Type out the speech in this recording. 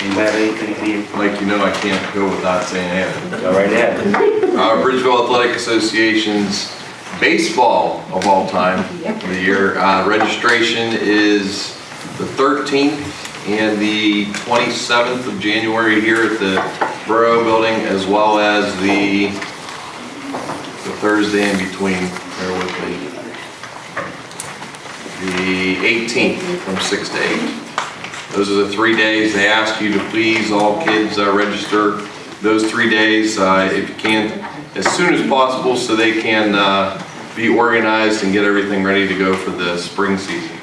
Anybody have anything you need? Like, you know, I can't go without saying anything. Go right ahead. Uh, Bridgeville Athletic Association's baseball of all time of the year. Uh, registration is the 13th and the 27th of January here at the Borough Building, as well as the, the Thursday in between, bear with me. The 18th from 6 to 8. Those are the three days they ask you to please all kids uh, register those three days uh, if you can as soon as possible so they can uh, be organized and get everything ready to go for the spring season.